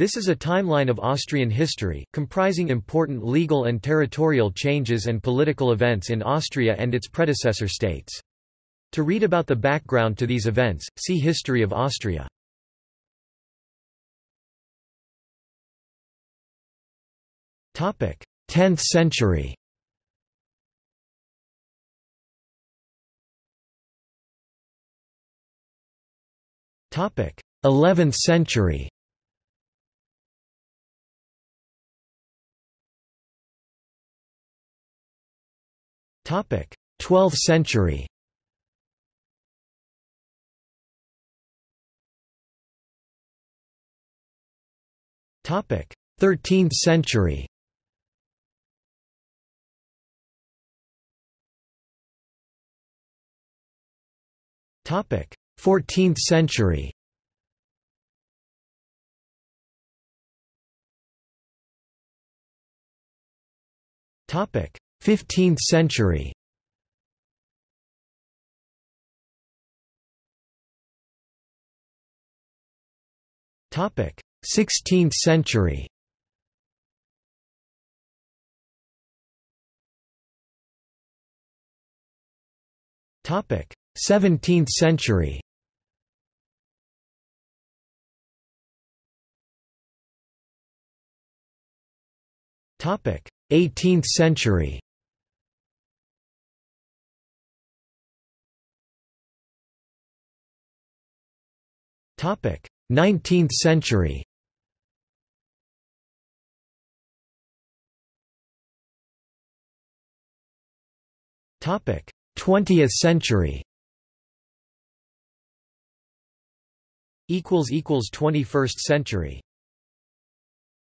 This is a timeline of Austrian history, comprising important legal and territorial changes and political events in Austria and its predecessor states. To read about the background to these events, see History of Austria. Topic: 10th century. Topic: 11th century. 12th century. Topic: 13th century. Topic: 14th century. Topic: 15th century. Topic: 16th century. Topic: 17th century. Topic: 18th century. 19th century. Topic: 20th century. equals equals 21st century